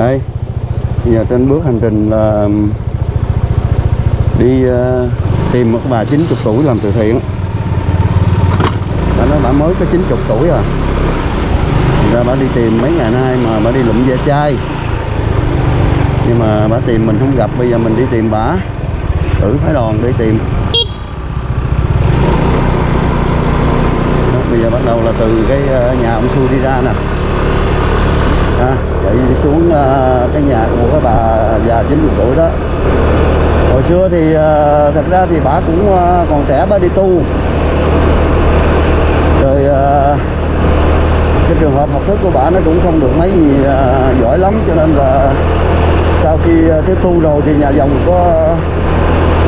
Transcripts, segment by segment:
đây. Bây giờ trên bước hành trình là um, đi ờ, tìm một bà 90 tuổi làm từ thiện. Bà nói bà mới có 90 tuổi à. Thành ra bà đi tìm mấy ngày nay mà bà đi lụm ve chai. Nhưng mà bà tìm mình không gặp bây giờ mình đi tìm bà. Thử phái đoàn đi tìm. Đó, bây giờ bắt đầu là từ cái ờ, nhà ông Su đi ra nè à, chạy xuống à, cái nhà của cái bà già 90 tuổi đó. Hồi xưa thì à, thật ra thì bà cũng à, còn trẻ bà đi tu. Rồi à, cái trường hợp học thức của bà nó cũng không được mấy gì à, giỏi lắm. Cho nên là sau khi tiếp thu rồi thì nhà dòng có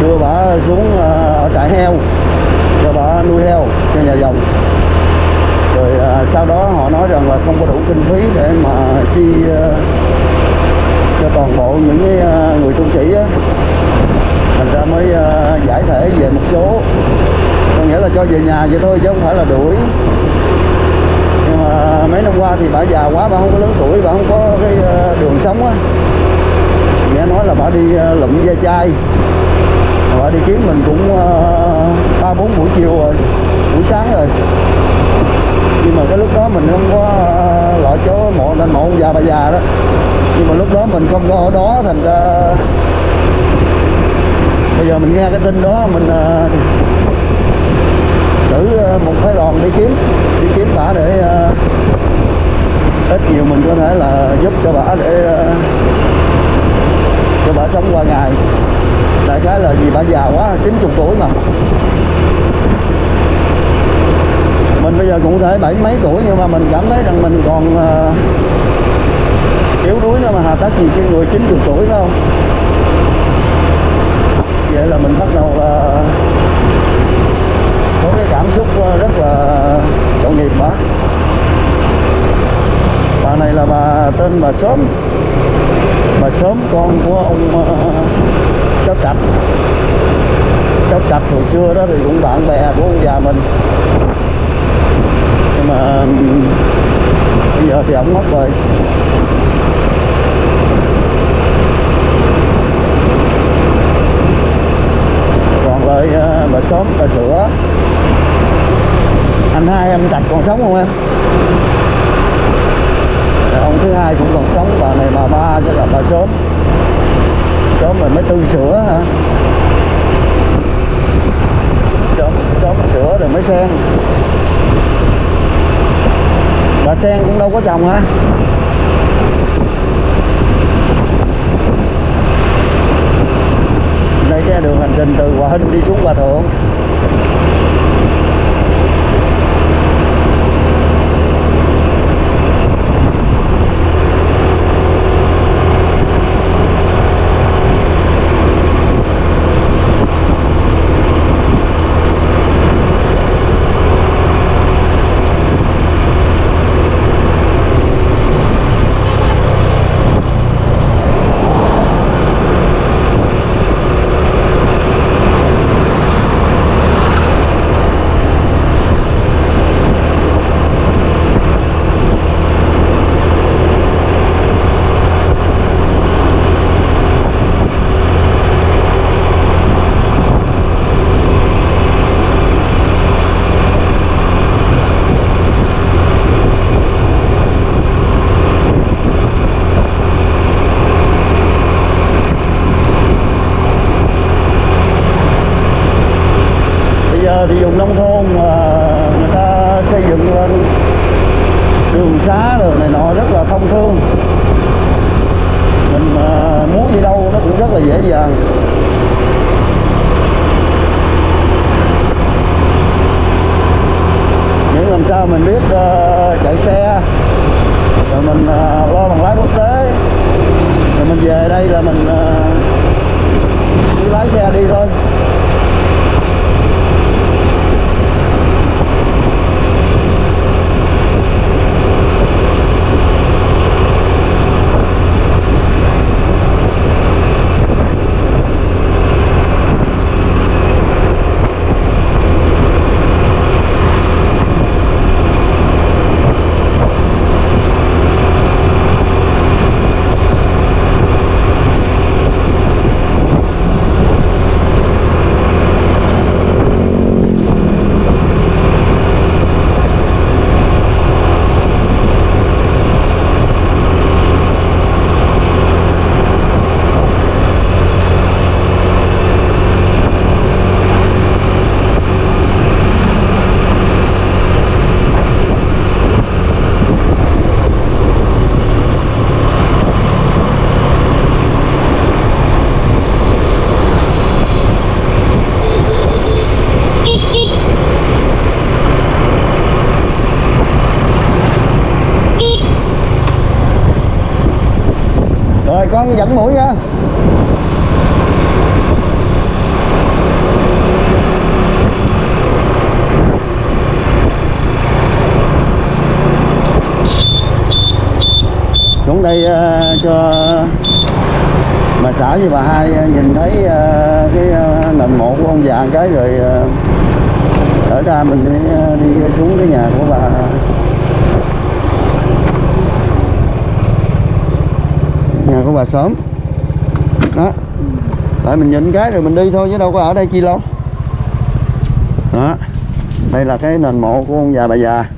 đưa bà xuống à, ở trại heo. Cho bà nuôi heo cho nhà dòng rồi à, sau đó họ nói rằng là không có đủ kinh phí để mà chi à, cho toàn bộ những cái à, người tu sĩ á. Thành ra mới à, giải thể về một số. Có nghĩa là cho về nhà vậy thôi chứ không phải là đuổi. Nhưng mà mấy năm qua thì bà già quá bà không có lớn tuổi bà không có cái đường sống á. Nghe nói là bà đi ờ, lụm ve chai. Bà đi kiếm mình cũng ba bốn buổi chiều rồi buổi sáng rồi nhưng mà cái lúc đó mình không có ờ, loại chỗ mộ nên mộ ông già bà già đó. Nhưng mà lúc đó mình không có ở đó, thành ra bây giờ mình nghe cái tin đó, mình ờ, cử ờ, một phái đoàn đi kiếm đi kiếm bà để ít nhiều mình có thể là giúp cho bà để cho bà sống qua ngày. Đại khái là vì bà già quá 90 tuổi mà. Mình bây giờ cũng thể bảy mấy tuổi nhưng mà mình cảm thấy rằng mình còn uh, yếu đuối nữa mà hà tất gì cái người 90 tuổi phải không? Vậy là mình bắt đầu là có cái cảm xúc ờ, rất là tội nghiệp bà bà này là bà tên bà sớm. Bà sớm con của ông uh, sáu trạch. Sáu trạch hồi xưa đó thì cũng bạn bè của ông già mình mà bây giờ thì ông mất rồi. Còn lại ờ, bà xóm, bà sữa. Anh hai em trạch còn sống không em? Ông thứ hai cũng còn sống, bà này bà ba cho là bà sớm sớm rồi mới tư sữa hả? Sớm sớm sữa rồi mới sen bà sen cũng đâu có chồng hả? Đây cái đường hành trình từ hòa hinh đi xuống hòa thượng bây giờ thì vùng nông thôn là người ta xây dựng lên đường xá rồi này nọ rất là thông thương mình mà muốn đi đâu nó cũng rất là dễ dàng miễn làm sao mình biết uh, chạy xe con dẫn mũi nha. Xuống đây uh, cho bà xã với bà hai ờ, nhìn thấy uh, cái uh, nền mộ của ông già cái rồi uh, ở ra mình đi, đi xuống cái nhà của bà. Nhà của bà sớm. Đó. Lại mình nhìn cái rồi mình đi thôi chứ đâu có ở đây chi lâu. Đó. Đây là cái nền mộ của ông già bà già.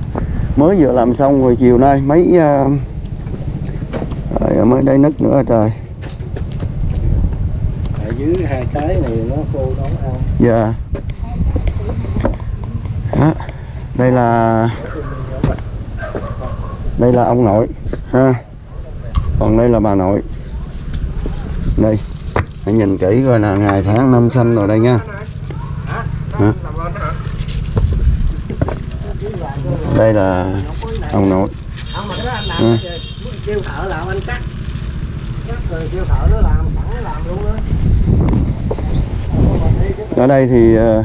Mới vừa làm xong rồi chiều nay mấy ờ, rồi mới đây nứt nữa trời. Ở dưới hai cái này nó khô nó ăn dạ. Đó. đây là đây là ông nội ha còn đây là bà nội đây, hãy nhìn kỹ coi là ngày tháng năm sinh rồi đây nha Hả? đây là ông nội à. ở đây thì ờ,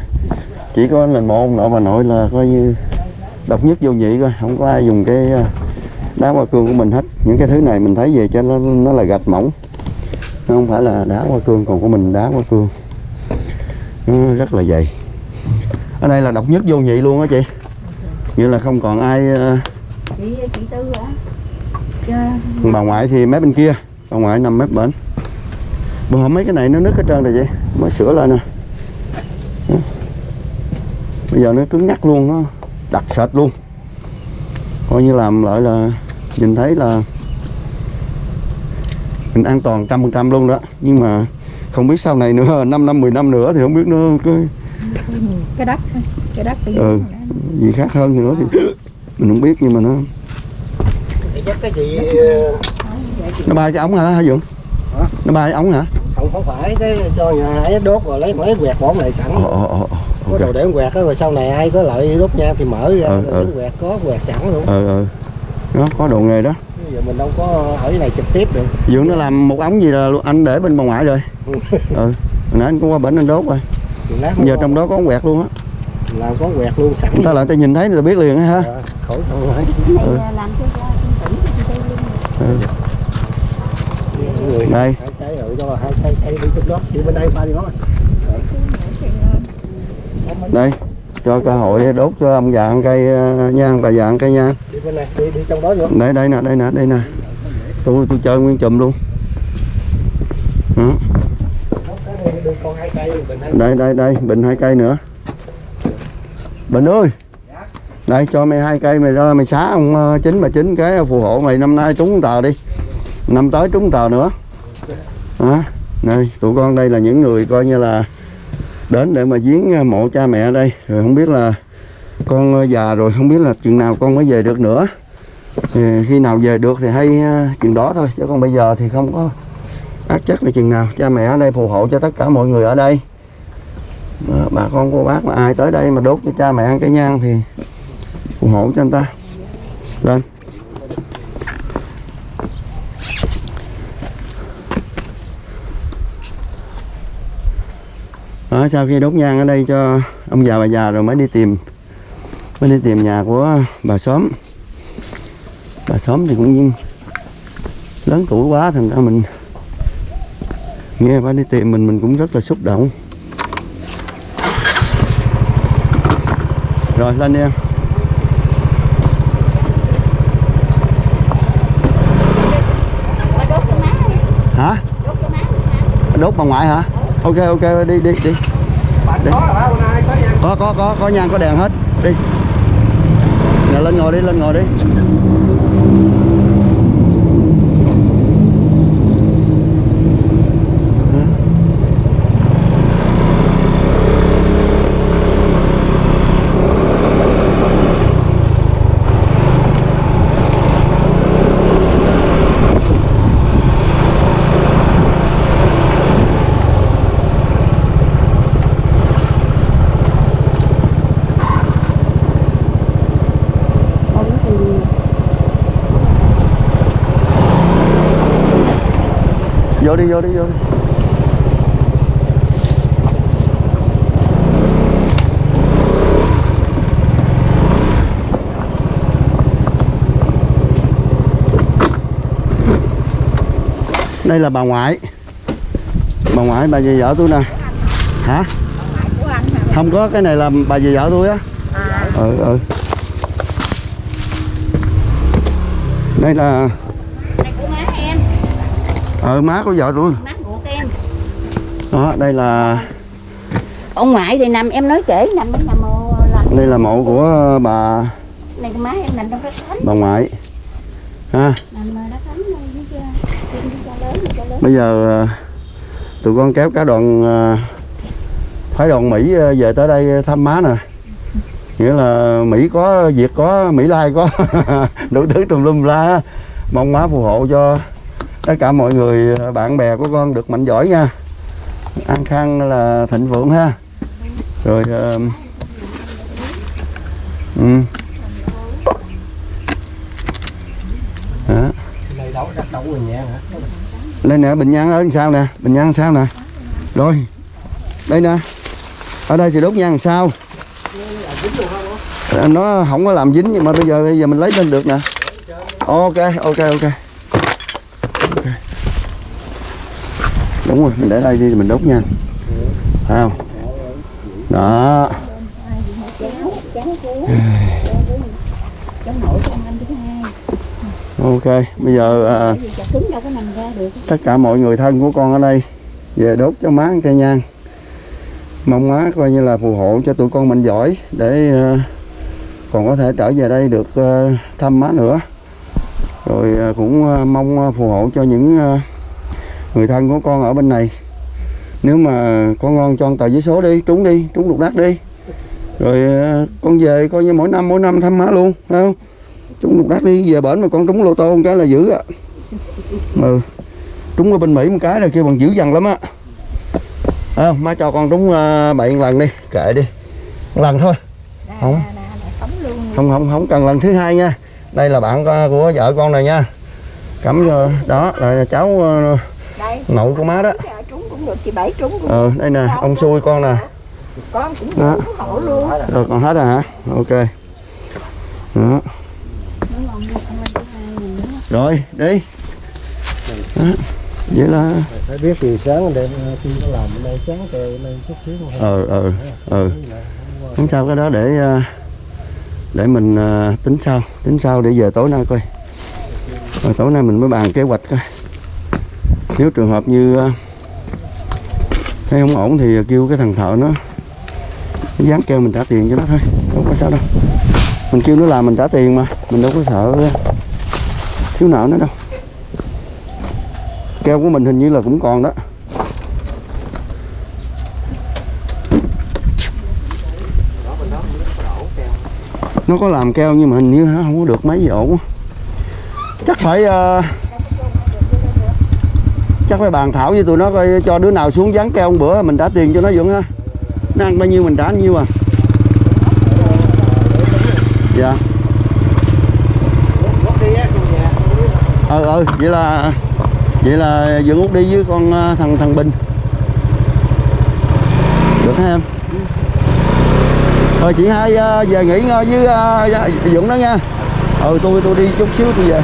chỉ có mình một ông nội, bà nội là coi như độc nhất vô nhị coi không có ai dùng cái ờ, đá hoa cương của mình hết. Những cái thứ này mình thấy về cho nó nó là gạch mỏng. Nó không phải là đá hoa cương còn của mình đá hoa cương. Nó rất là dày. Ở đây là độc nhất vô nhị luôn á chị. Như là không còn ai ờ, chị chị tư hả? Chứ bà ngoại thì mép bên kia. Bà ngoại nằm mép bển. Hôm mấy cái này nó nứt hết trơn rồi chị. Mới sửa lại nè. Đó. bây giờ nó cứng nhắc luôn nó đặc sệt luôn coi như làm lại là nhìn thấy là mình an toàn trăm phần trăm luôn đó. Nhưng mà không biết sau này nữa 5 năm 10 năm nữa thì không biết nó có cái đất cái đất tự Ừ. gì khác hơn nữa thì mình không biết nhưng mà nó cái chị nó bay cái ống hả hả Dũng? Nó bay cái ống hả? Không không phải cái cho nhà ấy đốt rồi lấy lấy quẹt bỏ này sẵn. Ồ ồ ồ có ok. đồ để quẹt đó rồi sau này ai có lợi đốt nha thì mở ra Ừ, ừ. quẹt có quẹt sẵn luôn. Ờ ờ đó có đồ nghề đó. Bây giờ mình đâu có ở cái này trực tiếp được. Dũng nó làm một ống gì là anh để bên bà ngoại rồi. Ừ. Hồi nãy anh cũng qua bển anh đốt rồi. Giờ trong đó có ống quẹt luôn á. Làm có quẹt luôn sẵn. Người ta lại ta nhìn thấy ta biết liền á ha. Dạ, phải cái này Ừ. là làm cho cho tỉnh cho chị tư luôn. Ừ. người Đây. hai cái rồi cho hai cái cây đi trong đó đi bên đây ba đi đó đây cho cơ hội đốt cho ông già ăn cây ờ, nha bà già ăn cây nha. Đi bên này đi đi trong đó nữa đây đây nè đây nè đây nè. Tôi tôi chơi nguyên chùm luôn. Đó. đây đây đây bình hai cây nữa. Bình ơi. Đây cho mày hai cây mày ra mày xá ông chín chính bà chính cái phù hộ mày năm nay trúng tờ đi. Năm tới trúng tờ nữa. Đó. Này, tụi con đây là những người coi như là đến để mà viếng à, mộ cha mẹ ở đây. Rồi không biết là con à, già rồi không biết là chừng nào con mới về được nữa. Thì khi nào về được thì hay à, chừng đó thôi chứ còn bây giờ thì không có ác chắc là chừng nào. Cha mẹ ở đây phù hộ cho tất cả mọi người ở đây. Đó, bà con cô bác mà ai tới đây mà đốt cho cha mẹ ăn cái nhang thì phù hộ cho anh ta. Lên. Đó, sau khi đốt nhang ở đây cho ông già bà già rồi mới đi tìm mới đi tìm nhà của bà xóm. Bà xóm thì cũng lớn tuổi quá thành ra mình nghe bà đi tìm mình mình cũng rất là xúc động. Rồi lên đi em. Hả? Đốt bà ngoại hả? Ok ok đi đi đi Đi. có có có có có nhang có đèn hết. Đi. Nào, lên ngồi đi, lên ngồi đi Ủa thì vô đi vô đi vô đi. Đây là bà ngoại. Bà ngoại bà về vợ tôi nè. Hả? Không có cái này là bà về vợ tôi á. À. Ừ ừ. Đây là này của má em ờ má của vợ tôi má của em. Đó đây là ông ngoại thì nằm em nói kể nằm nằm lạnh đây là mộ của bà này má em nằm trong đất thánh bà ngoại. Ha? Nằm đất thánh cha lớn bây giờ ờ, tụi con kéo cả đoàn ờ, phái đoàn Mỹ ờ, về tới đây thăm má nè. Nghĩa là Mỹ có Việt có Mỹ Lai có. Đủ thứ tùm lum la. Mong má phù hộ cho tất cả mọi người bạn bè của con được mạnh giỏi nha. An khang là thịnh vượng ha. Rồi uh, ừ. Đó. đây nè bình nhang ở sao sau nè bình nhang sao nè. Rồi đây nè. Ở đây thì đốt nhang sao nó không có làm dính nhưng mà bây giờ bây giờ mình lấy lên được nè. Ok ok ok. Đúng rồi mình để đây đi mình đốt nha. phải không? Đó. Ok bây giờ à, tất cả mọi người thân của con ở đây về đốt cho má cây nhang. Mong má coi như là phù hộ cho tụi con mình giỏi để à, còn có thể trở về đây được à, thăm má nữa. Rồi à, cũng à, mong à, phù hộ cho những à, người thân của con ở bên này. Nếu mà con ngon cho con tờ giấy số đi trúng đi trúng lục đắc đi. Rồi ờ, con về coi như mỗi năm mỗi năm thăm má luôn phải không? Trúng lục đắc đi về bển mà con trúng lô tô một cái là dữ á. Ừ trúng ở bên Mỹ một cái là kêu bằng dữ dằn lắm á. À, má cho con trúng uh, bảy lần đi kệ đi. Một lần thôi. Không. không không không cần lần thứ hai nha. Đây là bạn của vợ con này nha. Cắm cho đó là cháu ờ, nội của má đó. Trúng cũng được chị bảy trúng cũng ờ đây nè ông xui con nè. Con cũng Đó. được hộ luôn. Rồi còn hết rồi hả? Ok. Đó. Lên rồi đi. Đó. vậy là phải biết thì sáng đêm khi nó làm bên đây sáng trời bên đây chút xíu không ờ ờ ờ không sao cái đó để ờ, để mình ờ, tính sau tính sau để về tối nay coi. Rồi tối nay mình mới bàn kế hoạch coi nếu trường hợp như ờ, thấy không ổn thì kêu cái thằng thợ nó nó dán keo mình trả tiền cho nó thôi không có sao đâu. Mình kêu nó làm mình trả tiền mà mình đâu có sợ ờ, thiếu nợ nó đâu. Keo của mình hình như là cũng còn đó. Nó có làm keo nhưng mà hình như nó không có được mấy gì ổn. Chắc phải uh, chắc phải bàn thảo với tụi nó coi cho đứa nào xuống dán keo một bữa mình trả tiền cho nó dũng ha nó ăn bao nhiêu mình trả bao nhiêu à. Dạ. Gốc đi á, ờ ờ vậy là vậy là dũng út đi với con à, thằng thằng bình. Được hả em? Rồi chị hai à, về nghỉ ngơi với dũng đó nha. Ừ tôi tôi đi chút xíu tôi về.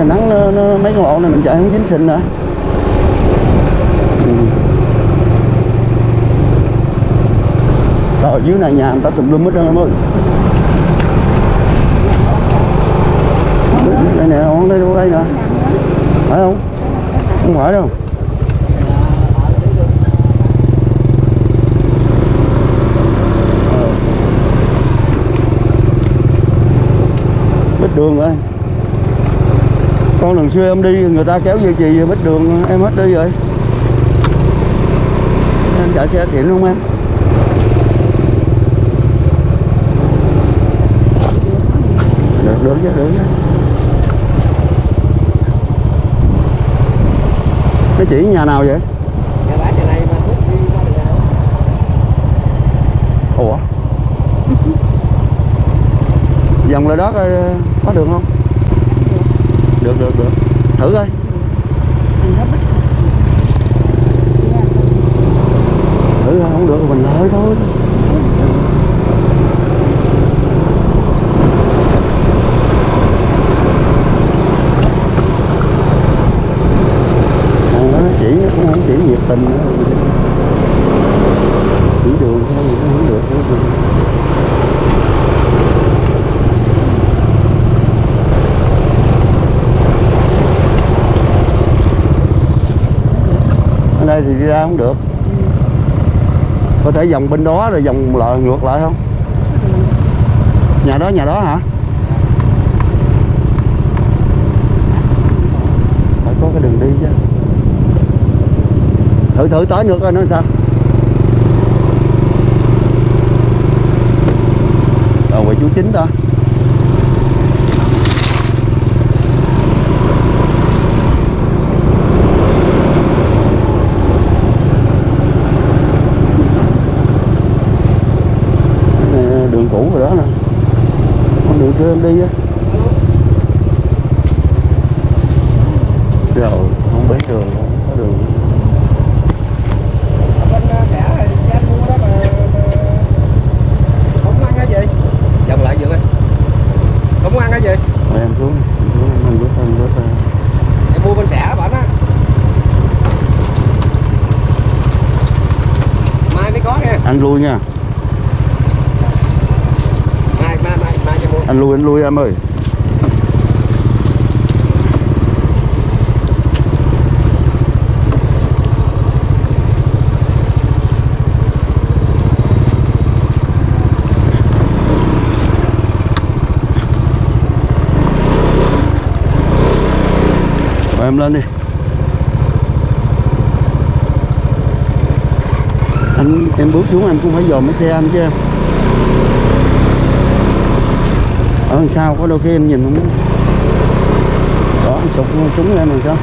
Cũng nắng nó, nó, mấy con lộ này mình chạy không dính xịn nữa. Ừ. rồi dưới này nhà người ta tùm lum hết trơn em ơi đây nè on đây đâu đây nè. Phải không? Không phải đâu Ờ. bích đường rồi con lần xưa em đi người ta kéo dây chì bích đường em hết đi rồi. Em chạy xe xịn không em. Được được chứ được chứ. Nó chỉ nhà nào vậy? Ủa? Vòng lại đó coi có đường không được được được. Thử coi. Thử không được thì mình lợi thôi. Thằng đó nó chỉ, nó cũng không chỉ nhiệt tình nữa chỉ đường thôi thì nó không được nữa. ở đây thì đi ra không được có thể vòng bên đó rồi vòng lại ngược lại không? Nhà đó nhà đó hả? Phải có cái đường đi chứ. Thử thử tới nữa coi nó sao. Rồi quầy chú chính ta Nè, đường cũ rồi đó nè con đường xưa em đi á. Rồi không biết đường không bên ờ, xã thì anh mua đó mà, mà không ăn cái gì dòng lại dượng ơi không ăn cái gì rồi em xuống em xuống em bước em bước ra. em mua bên xã bạn á mai mới có nha anh lui nha mai mai mai mai cho mua anh lui anh lui em ơi. Rồi em lên đi. Anh, em bước xuống em cũng phải dòm cái xe anh chứ em. Ở đằng sau có đôi khi anh nhìn không đó, anh sụt trúng lên làm sao?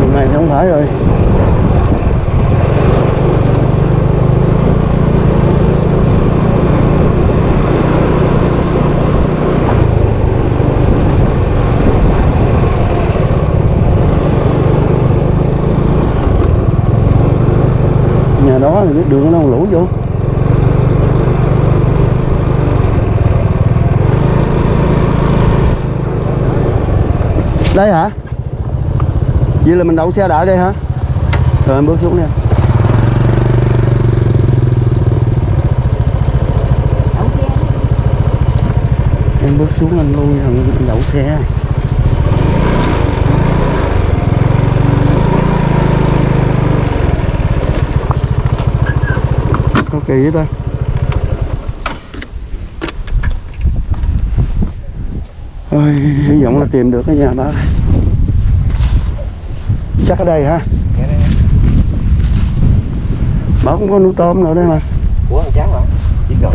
Hôm này thì không phải rồi nhà đó thì cái đường nó không lũ vô đây hả? Vậy là mình đậu xe đợi đây hả? Rồi, em bước xuống đi. Em bước xuống anh lui thằng đậu xe. Có kỳ vậy ta? Ôi, hy vọng là tìm được cái nhà bác chắc ở đây hả? Bà cũng có nuôi tôm nữa đây mà. Của thằng cháu hả biết rồi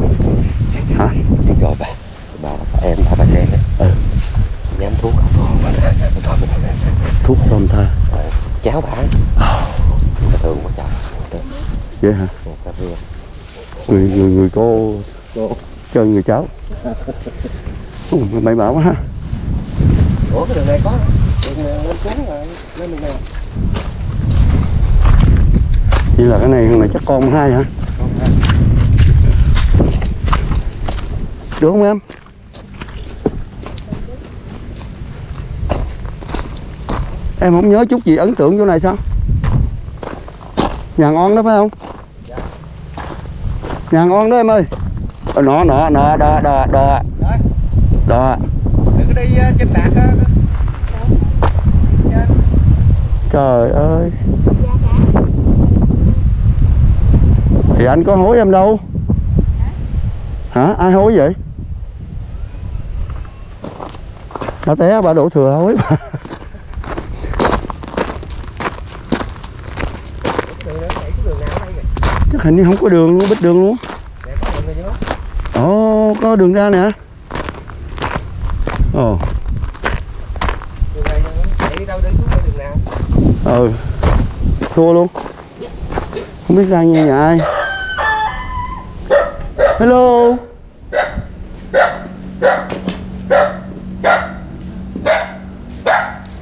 hả? Biết rồi bà. Bà em bà bà sen đấy. Ừ. Dám thuốc thôi thuốc tôm tha. Cháu bà. Bà thường quá trời. Vậy hả? Người người người cô. chơi người cháu. Ồ, mày bảo quá ha ủa cái đường này có đường này lên xuống rồi lên đường này. Vậy là cái này thằng này chắc con hai hả? Được không em? Em không nhớ chút gì ấn tượng chỗ này sao? Nhà ngon đó phải không? Nhà ngon đó em ơi. Ờ, nọ nọ nọ đò đò đò Rồi. đò đừng có đi ờ, trên đạt á ờ, ờ. trời ơi. Thì anh có hối em đâu. Hả? Ai hối vậy? Bà té, bà đổ thừa hối bà. Chắc hình như không có đường luôn, bích đường luôn. Để ồ, có đường ra nè ồ đường này chạy đi đâu đi xuống đây đường nào ừ thua luôn. Không biết ra nghe nhà ai. Hello.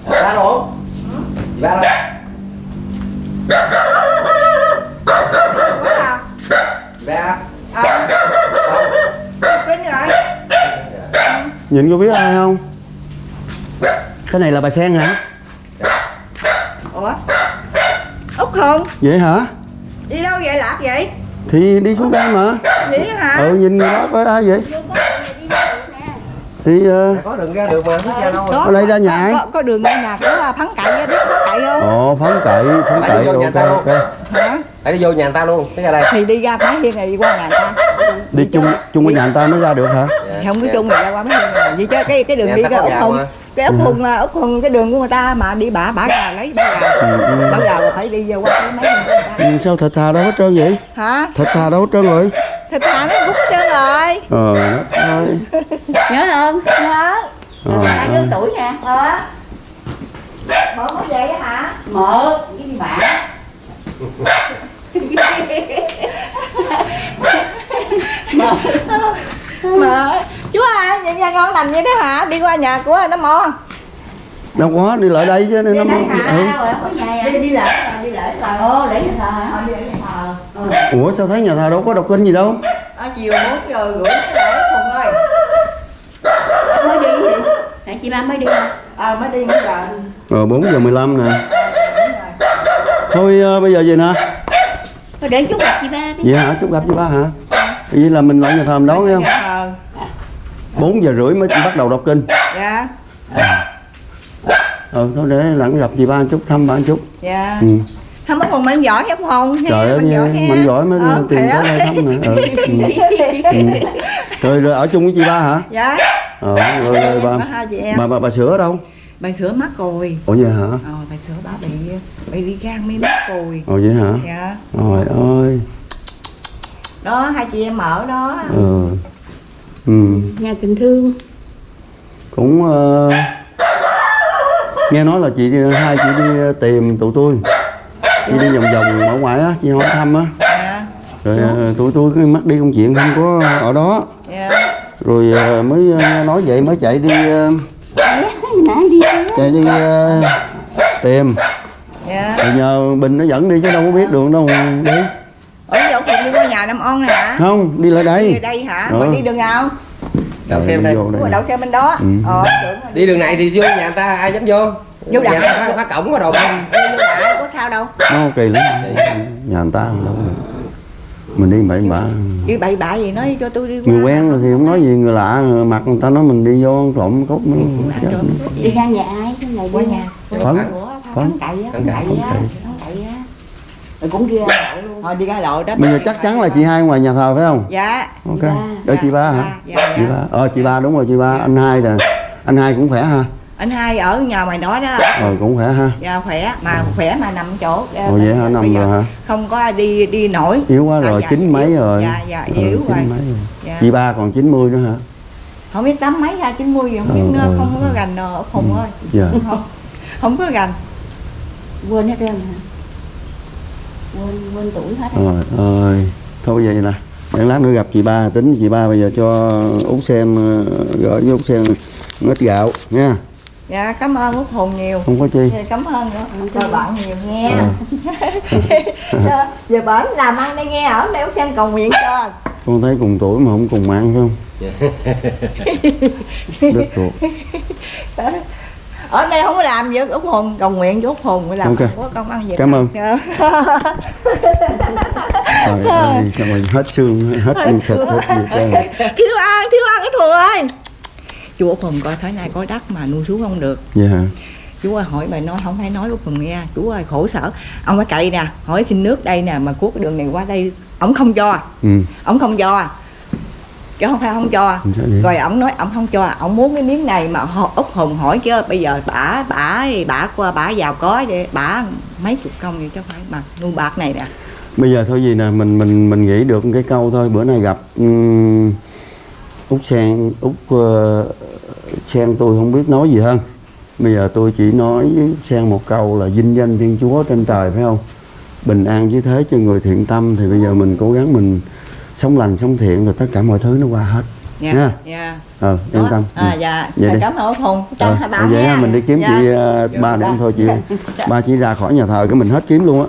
Ba luôn ba ba. Xong nhìn có biết ai không? Cái này là bà sen hả? Ủa út không vậy hả? Đi đâu vậy lạc vậy? Thì đi xuống đây mà. Vậy hả? Ừ nhìn người đó coi ai vậy? Vô có đi ra được nè. Thì ờ, có đường ra được mà biết ra đâu Có- đây ra nhà có, có đường ra nhà của phấn cậy á, biết phấn cậy không? Ồ phấn cậy phấn Phải cậy đi ok ta luôn. ok. Hả? Phải đi vô nhà người ta luôn cái ra đây. Thì đi ra mấy hiên này đi qua nhà người ta. Đi chung chung với nhà người ta mới ra được hả? Không có chung người ra qua mấy hiên này. Vậy chứ cái cái đường Nhà đi có út hùng. mà. Cái út hùng là út hùng cái đường của người ta mà đi bả bả gào lấy bả gào. Ừ, ừ. bả gào là phải đi vô qua cái của người ta. Ừ, sao thịt thà đâu hết trơn vậy? Hả? Thịt thà đâu hết trơn rồi. Thịt thà nó rút trơn rồi. Ờ đất ơi nhớ không? Nhớ. Ờ, hai đứa tuổi nè ờ. Bộ mới về á hả? Một. Với đi bạn mà chú ơi nhà, nhà ngon lành vậy đó hả? Đi qua nhà của nó mò. Đâu có đi lại đây chứ nên nó đây hả? Ừ. đâu rồi ở nhà đi đi lại đi lại rồi. Ồ để nhà thờ hả? Ờ, đi lại nhà thờ. Ủa sao thấy nhà thờ đâu có đọc kinh gì đâu? À, chiều 4 giờ rưỡi mới lại cùng ơi. Mới đi gì tại chị ba mới đi à mới đi mới giờ rồi 4 giờ 15 nè thôi ờ, bây giờ về nè. Thôi để chút gặp chị ba đi. Vậy hả? Chúc gặp chị ba hả? Vậy là mình lại nhà thờ mình đón thấy không? thờ 4 giờ rưỡi mới bắt đầu đọc kinh. Dạ. Ừ thôi để lặng gặp chị ba chút thăm ba chút. Dạ. Ừ. không có cùng mạnh giỏi chứ không trời ơi mạnh giỏi mới Ờ, tìm tới đây thăm nè ừ. ừ. ừ. rồi rồi ở chung với chị ba hả? Dạ. Ờ rồi, rồi bà bà bà, bà sữa ở đâu? Bà sửa mắt rồi. Ủa vậy hả? Ờ bà sửa bà bị bị đi gan mê mắt rồi. Ồ vậy hả? Dạ. Trời ơi. Đó hai chị em ở đó. Ừ ừ. Nhà tình thương. Cũng ờ, nghe nói là chị hai chị đi tìm tụi tôi. Chị đi vòng vòng ở ngoài á chị hỏi thăm á. Dạ. Rồi ờ, tụi tôi cứ mắc đi công chuyện không có ở đó. Dạ. Rồi ờ, mới ờ, nghe nói vậy mới chạy đi ờ, nãy đi chạy đi ờ, tìm. Dạ. Rồi nhờ bình nó dẫn đi chứ đâu có biết đường đâu đi ở dạo cùng đi qua nhà năm on này hả không đi lại đi đây ở đây hả? Ờ. mà đi đường nào? Đậu xe đây. Ủa, đậu xe bên đó. Ừ. ờ đi đường này thì vô nhà người ta ai dám vô? Vô nhà đại. ta phá, phá cổng có đồ không đi vô đại có sao đâu. Nó kỳ lắm. Nhà người ta đâu được mình đi bậy bạ. Chứ bậy bạ gì nói cho tôi đi qua. Người quen thì không nói gì người lạ mặt người ta nói mình đi vô trộm cốt nó. Chết đi ngang nhà ai? Cái này qua đi. Nhà Phấn. của Phấn. thắng thắng cậy. á rồi cũng đi ra lộ luôn. Thôi đi ra lộ đó bây giờ chắc chắn là chị hai ngoài nhà thờ phải không? Dạ. Ok. Dạ. đợi chị ba hả? dạ, dạ. chị ba. Ờ chị ba đúng rồi chị ba. Anh hai nè anh hai cũng khỏe ha? Anh hai ở nhà mày nói đó. Ờ cũng khỏe ha? Dạ khỏe. Mà khỏe mà nằm chỗ. Ồ vậy hả? Nằm rồi hả? không có đi đi nổi. Yếu quá À, rồi dạ, chín mấy yếu. rồi. Dạ dạ Ừ, yếu rồi. mấy rồi. Dạ. chị ba còn 90 nữa hả? Không biết tám mấy ra chín mươi gì không biết Ừ, nữa ừ, không có ừ. gành ờ, ốc hùng ơi. Dạ. Không không có gành. Quên hết trơn hả quên quên tuổi hết rồi. ơi. Thôi vậy nè. Để lát nữa gặp chị ba tính chị ba bây giờ cho út sen ờ, gửi với út sen ít gạo nha. Dạ cảm ơn út hùng nhiều. Không có chi. Dạ, cảm ơn nữa. Cho bạn nhiều nghe. Cho- giờ bạn làm ăn đây nghe ở đây út sen cầu nguyện cho. Con thấy cùng tuổi mà không cùng ăn phải không? Đất ruột ở đây không có làm gì út hùng cầu nguyện với út hùng mới làm Ok. không có công ăn việc Cảm ơn. Dạ. trời ơi sao mà hết xương hết xương thịt hết gì thiếu ăn thiếu ăn út hùng ơi. Chú út hùng coi thế này có đất mà nuôi xuống không được. Vậy hả? Chú ơi hỏi bài nói không phải nói út hùng nghe. Chú ơi khổ sở. Ông phải cậy nè hỏi xin nước đây nè mà cuốc cái đường này qua đây ông không cho ừ. Ông không cho chứ không phải không cho. Vậy? rồi ông nói ông không cho. Ông muốn cái miếng này mà út hùng hỏi chứ bây giờ bả bả bả qua bả giàu có đi. Bả mấy chục công vậy chứ phải mà nuôi bạc này nè. Bây giờ thôi gì nè mình mình mình nghĩ được cái câu thôi. Bữa nay gặp um, út sen út ờ, sen tôi không biết nói gì hơn. Bây giờ tôi chỉ nói sen một câu là vinh danh thiên chúa trên trời phải không? Bình an với thế cho người thiện tâm thì bây giờ mình cố gắng mình sống lành sống thiện rồi tất cả mọi thứ nó qua hết. Nha Nha. nha ờ yên tâm. À Ừ. dạ. Vậy cảm ơn hùng. Ờ, Chào hai bà ờ, vậy nha. ha, mình đi kiếm Dạ. chị ờ, ba để em thôi chị. Ba chỉ ra khỏi nhà thờ cái mình hết kiếm luôn á.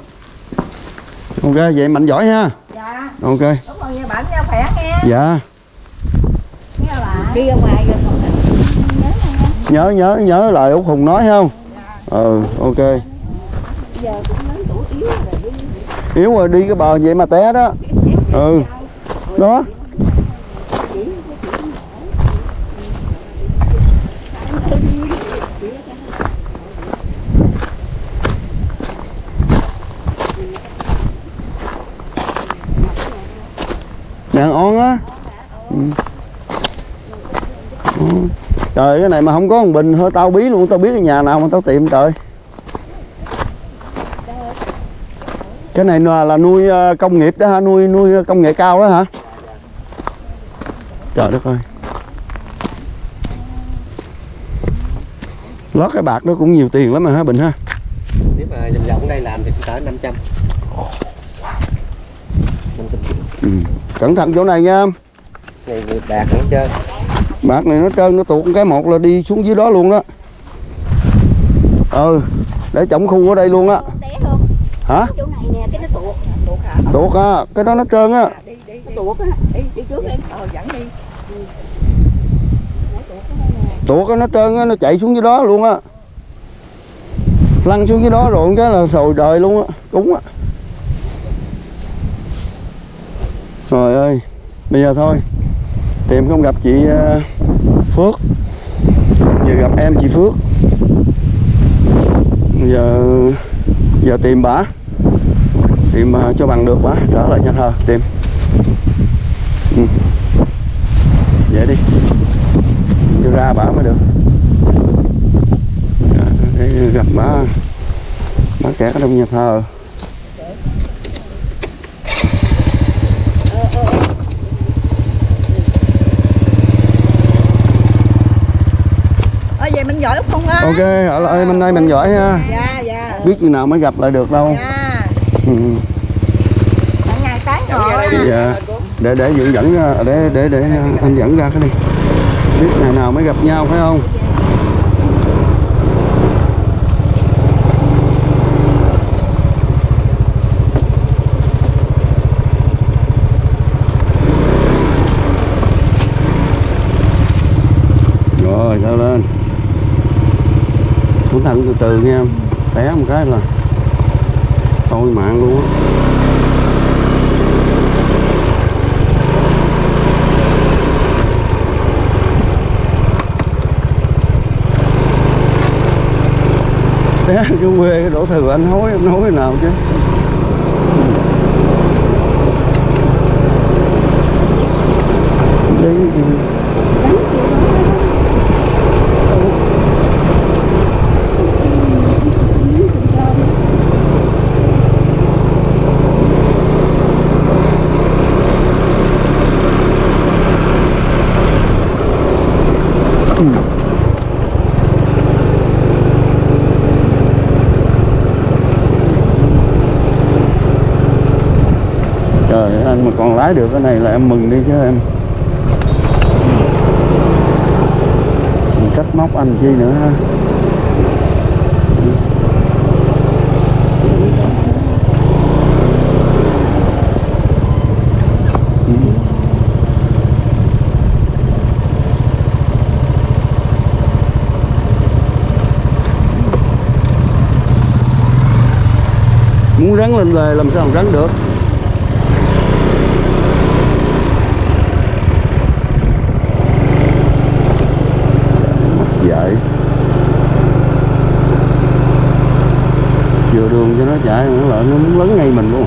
Ok vậy mạnh giỏi ha. Dạ. Ok. Cảm ơn nha bạn nha khỏe nghe dạ. Nghe bà. Đi ra ngoài rồi nhớ nhớ nhớ lời út hùng nói không? Ừ ok. Giờ cũng lớn tuổi yếu rồi. Đi yếu rồi đi cái bờ vậy mà té đó. Ừ đó. Đàn on á. Ừ. Ừ. trời cái này mà không có một bình thôi tao bí luôn tao biết cái nhà nào mà tao tìm trời. Cái này là, là nuôi à, công nghiệp đó hả? Nuôi nuôi công nghệ cao đó hả? Trời đất ơi. Lót cái bạc đó cũng nhiều tiền lắm mà hả bình ha? Nếu mà vòng vòng ở đây làm thì cũng cỡ 500 500 triệu ừ. cẩn thận chỗ này nha. Này bạc nữa chơi. Bạc này nó trơn nó tuột cái một là đi xuống dưới đó luôn đó. Ừ để trọng khu ở đây luôn á. Hả? Chỗ này nè cái nó tuột. Tuột hả? Tuột á cái đó nó trơn á. Đi đi. Nó tuột á. Đi đi trước em. Ờ dẫn đi tuột nó trơn á, nó chạy xuống dưới đó luôn á. Lăn xuống dưới đó rồi cái là rồi đời luôn á, cúng á. Trời ơi, bây giờ thôi, tìm không gặp chị ờ, Phước. Giờ gặp em chị Phước. Giờ giờ tìm bả tìm ờ, cho bằng được bả trở lại nhà thờ, tìm. Ừ. vậy đi cho ra bả mới được. Dạ, để gặp bả bả kẹt ở trong nhà thờ. Vậy mình giỏi không á? Ok ở lại bên đây mình giỏi ha. Dạ dạ. Biết chừng nào mới gặp lại được đâu. Dạ. Ừ. ngày tán ngồi. Dạ để để dẫn dẫn để để để anh dẫn ra cái đi biết ngày nào mới gặp nhau, phải không? Rồi leo lên? Cẩn thận từ từ nha té một cái là thôi mạng luôn á. Té cái quê cái đổ thừa anh hối anh hối nào chứ? Đi lái được cái này là em mừng đi chứ em. Mình móc anh chi nữa ha? Muốn rắn lên lề làm sao mà rắn được? Vừa đường cho nó chạy nó lại nó muốn lấn ngay mình luôn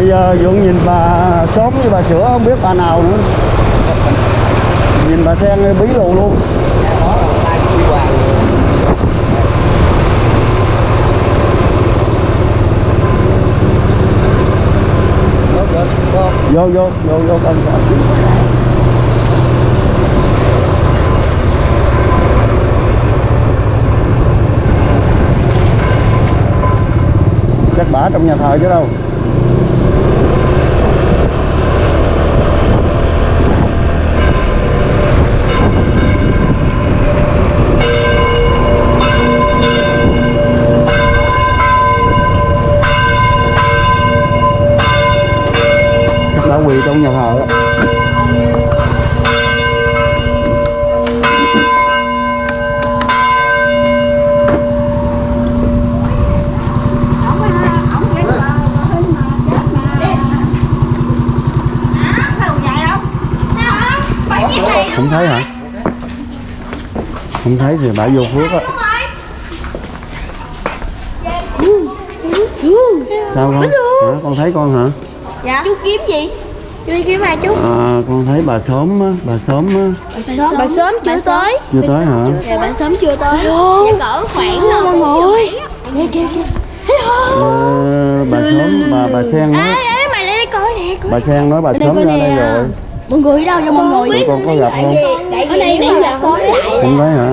bây giờ dũng nhìn sớm với bà sữa, không biết bà nào nữa. Nhìn bà sen bí lù luôn. Đó vô vô vô vô, con chắc bả trong nhà thờ chứ đâu chắc đã quỳ trong nhà thờ đó không thấy hả thì bả vô phước á. Sao con? Hả? Con thấy con hả? Dạ. Chú kiếm gì? Chú đi kiếm ai chú? à, con thấy bà sớm á bà sớm á. Bà sớm chưa tới. Chưa tới hả? Dạ bà sớm chưa tới. Dạ cỡ khoảng Mọi người kìa kìa Ờ, bà sớm bà bà sen ê mày lại đây coi nè coi bà sen nói bà sớm ra đây rồi. Mọi người đâu cho mọi người con có gặp không? Ở đây nãy giờ sớm lại không thấy hả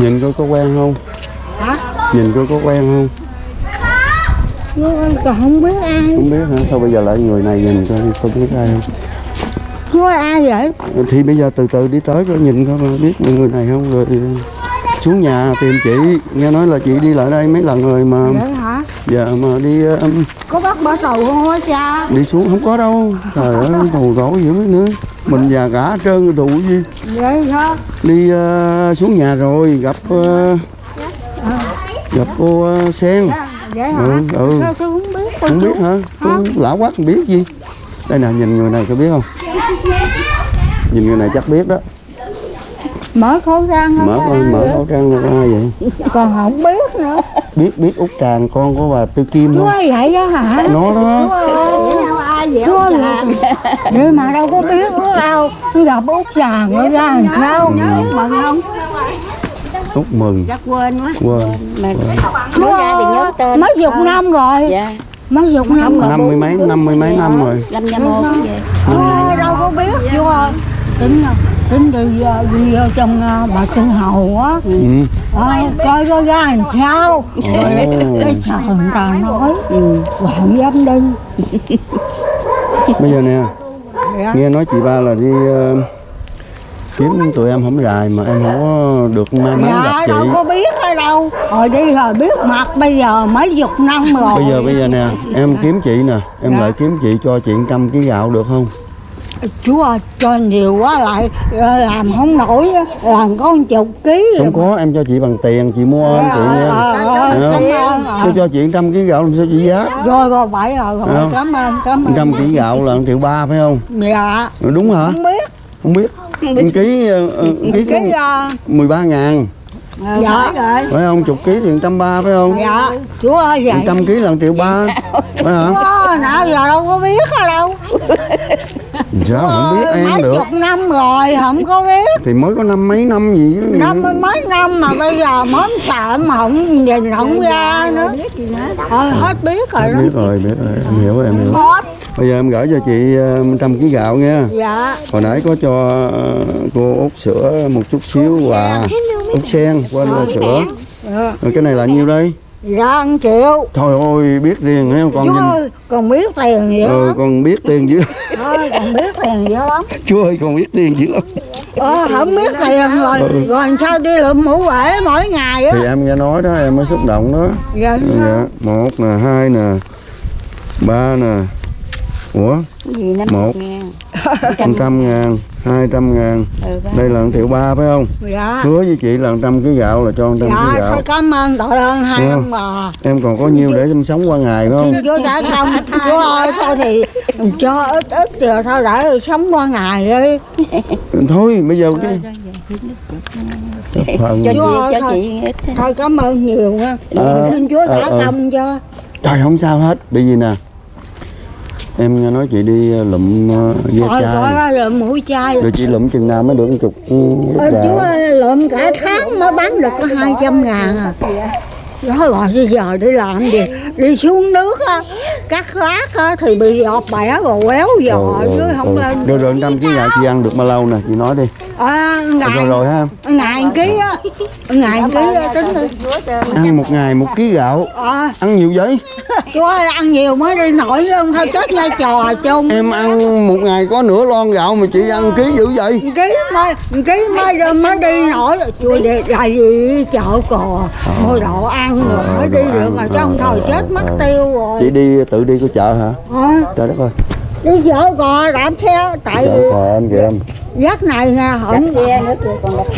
nhìn coi có quen không? Hả? nhìn coi có quen không? Còn không biết ai. Không biết hả? Sao bây giờ lại người này nhìn coi không biết ai không? Không ai vậy? Thì bây giờ từ từ đi tới coi nhìn coi mà biết người này không? Rồi xuống nhà tìm chị. Nghe nói là chị đi lại đây mấy lần rồi mà. Vậy hả giờ mà đi um, có bắt bỏ tù không á cha? Đi xuống không có đâu. Trời ơi tù gỗ dữ mấy nữa mình già cả trơn tù gì. Vậy hả đi ờ, xuống nhà rồi gặp ờ, gặp cô ờ, sen. Vậy hả? Ừ, ừ. tôi không biết không biết hả? Tôi lão quá không biết gì. Đây nè nhìn người này có biết không? Nhìn người này chắc biết đó. Mở khẩu trang mở mở khẩu trang ra vậy? Còn không biết nữa biết biết út tràng con của bà tư kim không? Nói vậy á hả? Nó đó. Ai vậy út tràng. Để mà đâu có biết út đâu. Tôi gặp út tràng rồi ra làm sao? Mừng không? Út mừng. Chắc quên quá. Quên. Nói ra thì nhớ tên. mấy chục năm rồi. Dạ. Mấy chục năm rồi năm mươi mấy năm mươi mấy năm rồi. Lâm Nha Mô cũng vậy Thôi, đâu có biết rồi tính rồi tính đi ờ, đi vô trong ờ, bà Tân Hầu á. Ừ. Ờ, coi có ra làm sao. Cái sợ người ta nói bà không dám đi. Bây giờ nè Dạ. nghe nói chị ba là đi ờ, kiếm tụi em không dài mà em không có được may mắn gặp dạ chị. đâu có biết ở đâu. Hồi đi rồi biết mặt bây giờ mấy chục năm rồi. Bây giờ bây giờ nè em kiếm chị nè em Dạ. lại kiếm chị cho chị trăm ký gạo được không chúa cho nhiều quá lại ờ, làm không nổi làm có một chục ký không có em cho chị bằng tiền chị mua không chị nha. Ờ, ờ, ờ. tôi cho chị trăm ký gạo làm sao chị giá? Rồi rồi bảy rồi rồi Không. cảm ơn cảm ơn. Trăm ký gạo là 1 triệu ba phải không? Dạ. Đúng hả? Không biết. Không biết. Một ký ờ, ký có cái uh, 13 ngàn. Dạ phải không? Chục ký thì trăm ba phải không? Dạ chúa ơi vậy trăm ký là 1 triệu ba. Phải hả? Nãy giờ đâu có biết đâu sao không biết em mấy được. chục năm rồi không có biết. Thì mới có năm mấy năm gì chứ. Năm mươi mấy năm mà bây giờ mới sợ mà không nhìn không ra nữa. Thôi hết biết rồi đó. Biết rồi biết rồi. Em hiểu em hiểu hết. Bây giờ em gửi cho chị ờ, trăm ký gạo nha. Dạ. Hồi nãy có cho ờ, cô út sữa một chút xíu quà. út sen quên là sữa. dạ. Cái này là nhiêu đây dạ một triệu thôi ôi biết riêng thấy không con chú nhìn ơi còn biết tiền gì ừ, lắm. con biết tiền dữ thôi còn biết tiền gì lắm. Chú ơi con biết tiền dữ lắm. Ờ không biết tiền rồi. Rồi sao đi lượm mũ bể mỗi ngày á? Thì em nghe nói đó em mới xúc động đó. Dạ dạ một nè hai nè ba nè. Ủa? Gì năm một. một trăm ngàn hai trăm ngàn. Đây là 1 triệu ba phải không? Dạ. Hứa với chị là 100 ký gạo là cho 100 ký dạ gạo. thôi cảm ơn đội ơn hai Dạ. ông bà em còn có nhiêu để em sống qua ngày phải không? Chúa trả công. Chúa ơi thôi thì cho ít ít rồi thôi để sống qua ngày đi. Thôi bây giờ cái cho chị cho thôi. chị ít thôi. thôi cảm ơn nhiều nha. Xin Chúa trả ờ, ờ. công cho. Trời không sao hết. Bởi vì nè em nghe nói chị đi ờ, lụm ờ, ve thôi chai. coi lượm mũi chai. Rồi chị lụm chừng nào mới được một chục ừ, gạo ơi lượm cả tháng mới bán được có 200 ngàn à. Đó rồi bây giờ đi làm gì đi xuống nước á cắt lát á thì bị giọt bẻ rồi quéo giò chứ không lên rồi rồi trăm ký gạo chị ăn được bao lâu nè? Chị nói đi. À, rồi ngày rồi ha. ngày ký á ngày ký á tính đi. ăn một ngày một ký gạo. À, ăn nhiều vậy? Chú ơi ăn nhiều mới đi nổi không thôi chết nha trò chung. Em ăn một ngày có nửa lon gạo mà chị ăn ký dữ vậy? Ký mới ký mới mới đi nổi. Chú đi là gì? Chợ cò. Mua đồ ăn rồi mới đi được mà chứ không ờ, thôi ờ, chết mất ờ. tiêu rồi. Chị đi tự đi có chợ hả? À, trời đất ơi. Đi chợ cò đạp xe tại chợ vì kho anh kìa. em giấc này nha không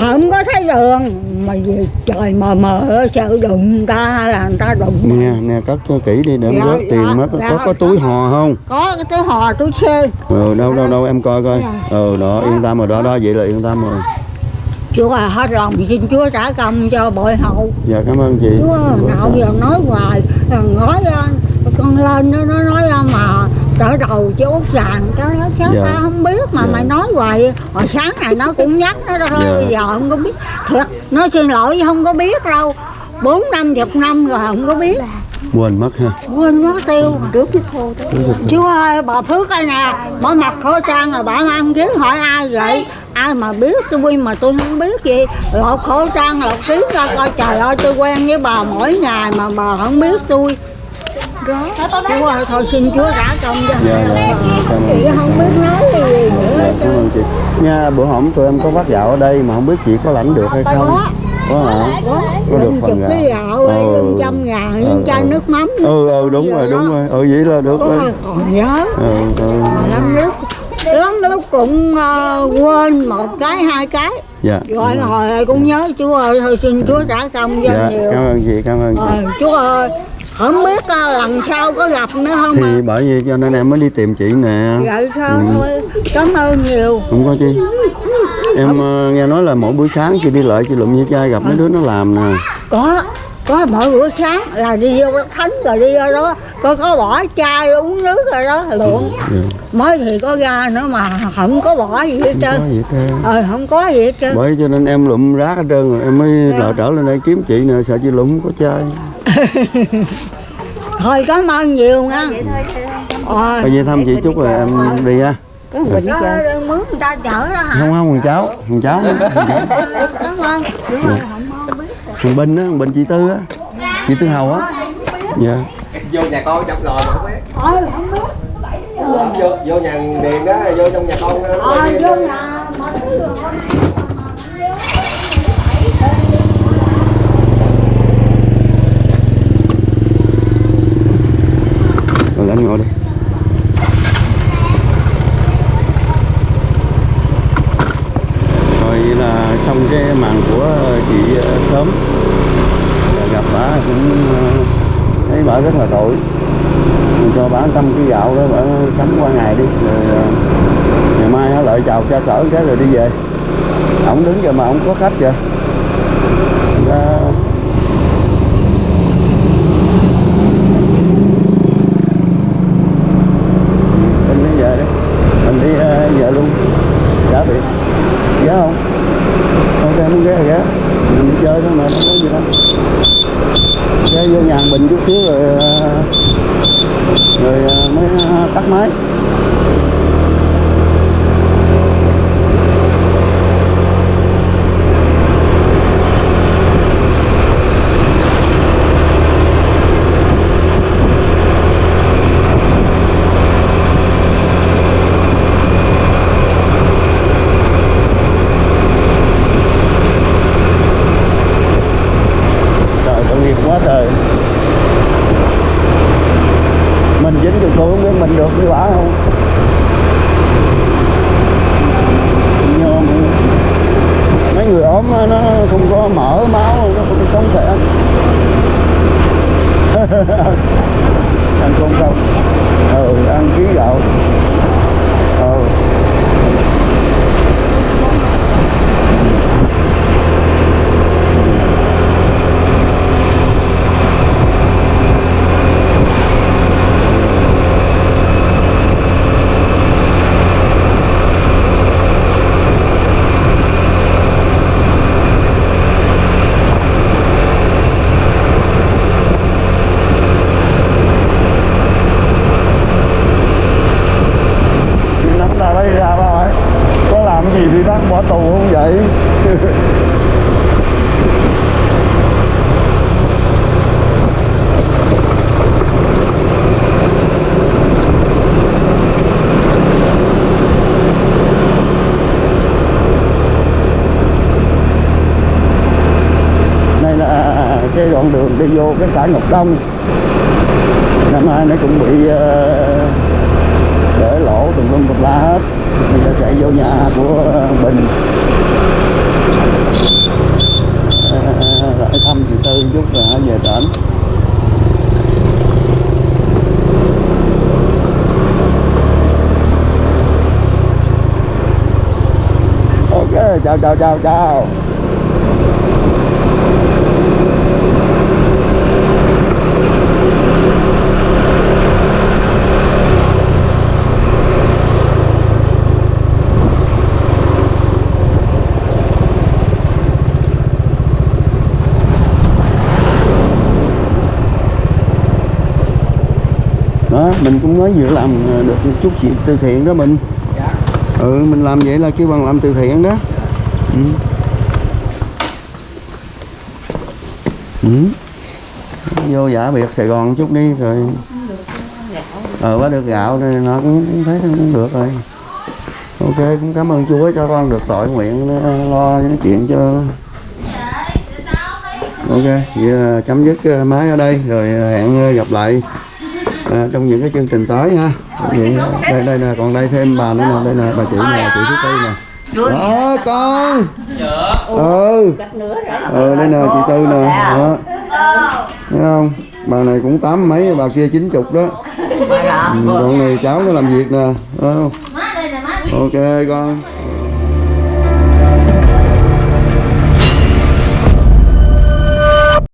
không có thấy đường. Mà vì trời mờ mờ sợ đụng ta là người ta đụng nè nè cất cho kỹ đi để em Dạ, rớt tiền dạ, mất. Có, dạ. có có túi hò không? Có cái túi hò túi xe. Ừ đâu đâu đâu em coi coi. Dạ. ừ đó yên tâm rồi đó đó vậy là yên tâm rồi. Chúa à, hết lòng xin Chúa trả công cho bội hậu. Dạ cảm ơn chị. Chúa nào giờ nói hoài nói ờ, con lên nó nó nói ờ, mà trở đầu chú út vàng cái nó chết Dạ. ta không biết mà Dạ. mày nói hoài hồi sáng này nó cũng nhắc nó thôi Dạ. bây giờ không có biết. Thiệt nó xin lỗi không có biết đâu. Bốn năm chục năm rồi không có biết. Quên mất ha. Quên mất tiêu. Trước cái thô Chúa ơi bà Phước ơi nè bà mặc khẩu trang rồi bà ăn kiến hỏi ai vậy. Ai mà biết tôi mà tôi không biết gì. Lột khẩu trang lột kiến ra coi trời ơi tôi quen với bà mỗi ngày mà bà không biết tôi Chúa ơi thôi xin Chúa trả công cho. Dạ dạ cảm chị không biết nói gì nữa dạ, cảm ơn chị. Nha bữa hổm tụi em có phát gạo ở đây mà không biết chị có lãnh được hay không? Có. Hả? Có. Được phần chục gạo cái gạo Ừ. trăm ngàn Ừ, lưng chai ừ. nước mắm ừ ừ đúng rồi đúng rồi. Ừ vậy là được rồi. còn nhớ. Ừ, ừ. lắm lúc lắm lúc cũng ờ, quên một cái hai cái. Dạ. Rồi hồi cũng nhớ. Chúa ơi thôi xin chúa trả công cho dạ nhiều. cảm ơn chị cảm ơn chị. Ờ, chúa ơi không biết ờ, lần sau có gặp nữa không thì bởi vì cho nên em mới đi tìm chị nè. Vậy sao Ừ. thôi. Cảm ơn nhiều. Không có chi em ờ, nghe nói là mỗi buổi sáng chị đi lại chị lụm với chai gặp mấy đứa nó làm nè. Có có mỗi bữa sáng là đi vô thánh rồi đi vô đó. Có có bỏ chai uống nước rồi đó luận dạ. mới thì có ra nữa mà không có bỏ gì hết không trơn. ờ không có gì hết trơn. Bởi cho nên em lụm rác hết trơn rồi em mới lại trở lên đây kiếm chị nè sợ chị lụm không có chai thôi cảm ơn nhiều nha. Ờ, bây giờ thăm chị chút rồi em đi ha. Có bình hết trơn Có mướn người ta chở đó hả? không không thằng cháu thằng cháu. Nữa thằng cháu Cảm ơn. Đúng rồi, không không biết. thằng Binh á thằng Binh chị Tư á. Chị Tư Hầu á. Dạ. Vô nhà con trong lò mà không biết. Thôi, không biết. vô vô nhà điền đó vô trong nhà con đó. Ờ, vô nhà mà thấy được không? rồi anh ngồi đi rồi là xong cái màn của chị ờ, sớm Rồi gặp bà cũng ờ, thấy bà rất là tội Mình cho bà trăm cái gạo đó bà sống qua ngày đi rồi ờ, ngày mai cho cha sở cái rồi đi về. Ổng đứng kìa mà ổng có khách kìa Ra- mình đi về đi mình đi ờ, về luôn giá biệt giá không ok muốn ghé thì ghé mình đi chơi thôi mà không có gì đâu ghé vô nhà hàng bình chút xíu rồi ờ, rồi ờ, mới ờ, tắt máy trời tội nghiệp quá trời mình dính được tôi không biết mình được với quả không nhôm mấy người ốm á, nó không có mỡ máu, nó không sống khỏe. Ăn không không? Ừ ăn ký gạo ừ Đi nắm ta lấy ra ba ơi có làm gì thì bắt bỏ tù không vậy đây là cái đoạn đường đi vô cái xã Ngọc Đông. Năm nay nó cũng bị uh, để lỗ tùm lum tùm la hết. Mình đã chạy vô nhà của bình. Uh, lại thăm chị tư chút rồi về tỉnh. Ok chào chào chào chào đó mình cũng mới vừa làm ờ, được một chút chuyện từ thiện đó mình. Dạ. Ừ mình làm vậy là kêu bằng làm từ thiện đó. Ừ. Ừ. vô giả biệt Sài Gòn chút đi rồi ờ bắt được gạo nên nó cũng thấy cũng được rồi. Ok cũng cảm ơn chúa cho con được tội nguyện lo những chuyện cho ok vậy là chấm dứt ờ, máy ở đây rồi hẹn ờ, gặp lại à, trong những cái chương trình tới ha. Vậy, đây đây nè còn đây thêm bà nữa nè đây nè bà chị nè chị thứ tư nè. Đó con ừ. Ừ đây nè chị tư nè. Đó. Thấy không? Bà này cũng tám mấy bà kia chín chục đó. Ừ, còn này cháu nó làm việc nè. Thấy không? Ok con